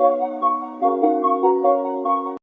Thank you.